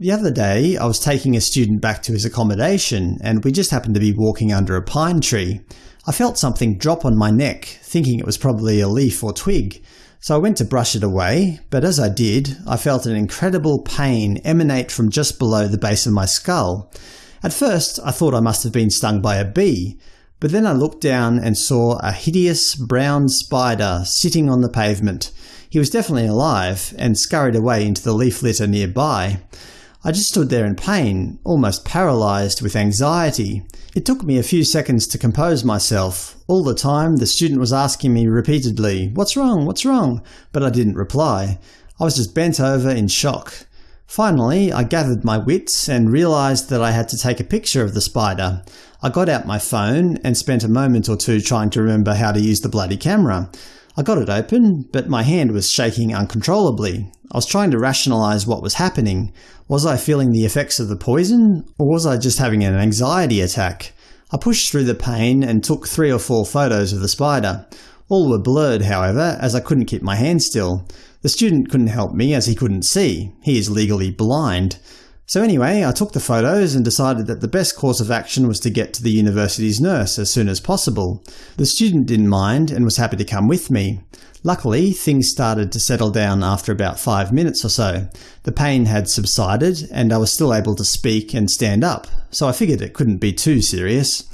The other day I was taking a student back to his accommodation and we just happened to be walking under a pine tree. I felt something drop on my neck, thinking it was probably a leaf or twig, so I went to brush it away, but as I did, I felt an incredible pain emanate from just below the base of my skull. At first I thought I must have been stung by a bee, but then I looked down and saw a hideous brown spider sitting on the pavement. He was definitely alive, and scurried away into the leaf litter nearby. I just stood there in pain, almost paralysed with anxiety. It took me a few seconds to compose myself. All the time the student was asking me repeatedly, what's wrong, what's wrong, but I didn't reply. I was just bent over in shock. Finally, I gathered my wits and realised that I had to take a picture of the spider. I got out my phone and spent a moment or two trying to remember how to use the bloody camera. I got it open, but my hand was shaking uncontrollably. I was trying to rationalise what was happening. Was I feeling the effects of the poison, or was I just having an anxiety attack? I pushed through the pain and took three or four photos of the spider. All were blurred, however, as I couldn't keep my hand still. The student couldn't help me as he couldn't see. He is legally blind. So anyway, I took the photos and decided that the best course of action was to get to the university's nurse as soon as possible. The student didn't mind and was happy to come with me. Luckily, things started to settle down after about five minutes or so. The pain had subsided, and I was still able to speak and stand up, so I figured it couldn't be too serious.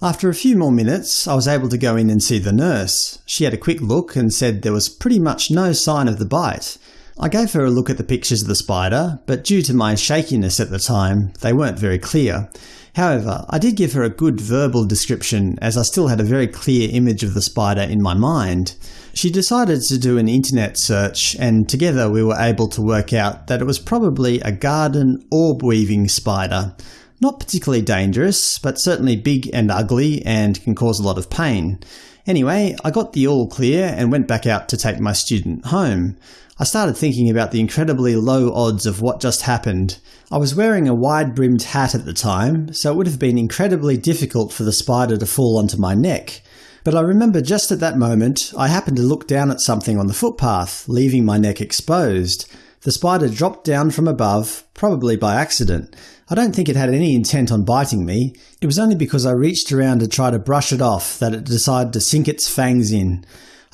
After a few more minutes, I was able to go in and see the nurse. She had a quick look and said there was pretty much no sign of the bite. I gave her a look at the pictures of the spider, but due to my shakiness at the time, they weren't very clear. However, I did give her a good verbal description as I still had a very clear image of the spider in my mind. She decided to do an internet search, and together we were able to work out that it was probably a garden orb-weaving spider. Not particularly dangerous, but certainly big and ugly and can cause a lot of pain. Anyway, I got the all clear and went back out to take my student home. I started thinking about the incredibly low odds of what just happened. I was wearing a wide-brimmed hat at the time, so it would have been incredibly difficult for the spider to fall onto my neck. But I remember just at that moment I happened to look down at something on the footpath, leaving my neck exposed. The spider dropped down from above, probably by accident. I don't think it had any intent on biting me. It was only because I reached around to try to brush it off that it decided to sink its fangs in.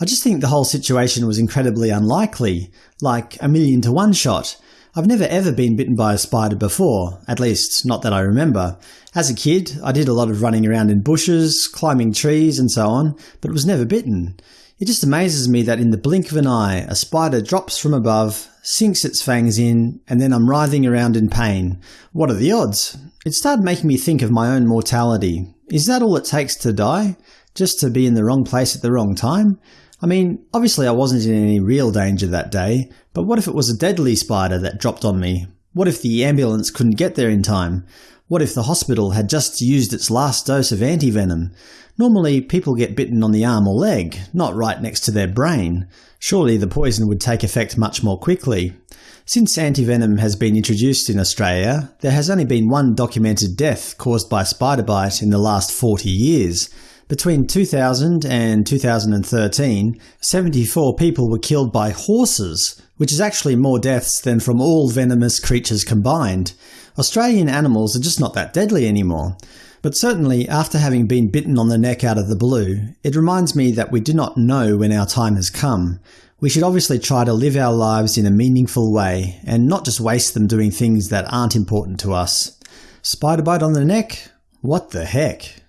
I just think the whole situation was incredibly unlikely, like a million to one shot. I've never ever been bitten by a spider before, at least not that I remember. As a kid, I did a lot of running around in bushes, climbing trees and so on, but was never bitten. It just amazes me that in the blink of an eye, a spider drops from above, sinks its fangs in, and then I'm writhing around in pain. What are the odds? It started making me think of my own mortality. Is that all it takes to die? Just to be in the wrong place at the wrong time? I mean, obviously I wasn't in any real danger that day, but what if it was a deadly spider that dropped on me? What if the ambulance couldn't get there in time? What if the hospital had just used its last dose of antivenom? Normally people get bitten on the arm or leg, not right next to their brain. Surely the poison would take effect much more quickly. Since antivenom has been introduced in Australia, there has only been one documented death caused by spider bite in the last 40 years. Between 2000 and 2013, 74 people were killed by horses, which is actually more deaths than from all venomous creatures combined. Australian animals are just not that deadly anymore. But certainly, after having been bitten on the neck out of the blue, it reminds me that we do not know when our time has come. We should obviously try to live our lives in a meaningful way, and not just waste them doing things that aren't important to us. Spider bite on the neck? What the heck?